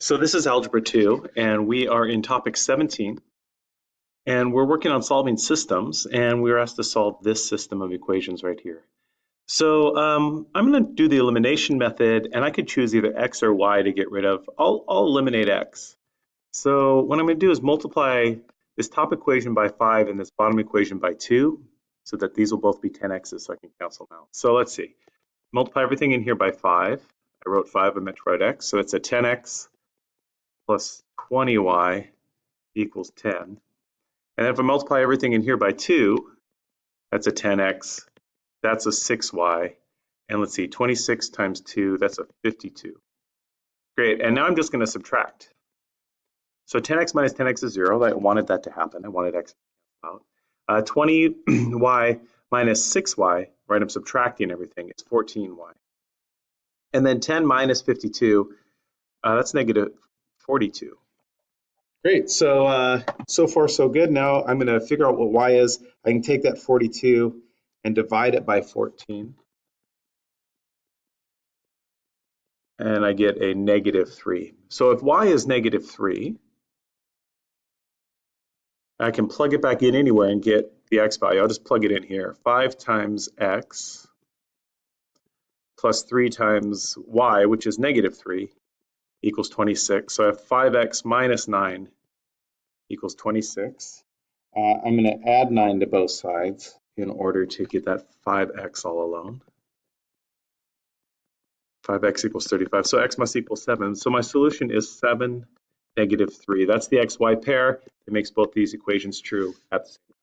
So this is Algebra 2, and we are in topic 17. And we're working on solving systems, and we were asked to solve this system of equations right here. So um, I'm going to do the elimination method, and I could choose either x or y to get rid of. I'll, I'll eliminate x. So what I'm going to do is multiply this top equation by 5 and this bottom equation by 2, so that these will both be 10x's, so I can cancel them out. So let's see. Multiply everything in here by 5. I wrote 5, I meant to write x, so it's a 10x plus 20y equals 10. And if I multiply everything in here by 2, that's a 10x, that's a 6y, and let's see, 26 times 2, that's a 52. Great, and now I'm just going to subtract. So 10x minus 10x is 0. I wanted that to happen. I wanted x out. Uh, 20y minus 6y, right, I'm subtracting everything, it's 14y. And then 10 minus 52, uh, that's negative 42. Great, so uh, so far so good. Now I'm going to figure out what y is. I can take that 42 and divide it by 14. And I get a negative 3. So if y is negative 3, I can plug it back in anywhere and get the x value. I'll just plug it in here. 5 times x plus 3 times y, which is negative 3, equals 26. So I have 5x minus 9 equals 26. Uh, I'm going to add 9 to both sides in order to get that 5x all alone. 5x equals 35. So x must equal 7. So my solution is 7, negative 3. That's the xy pair that makes both these equations true at the same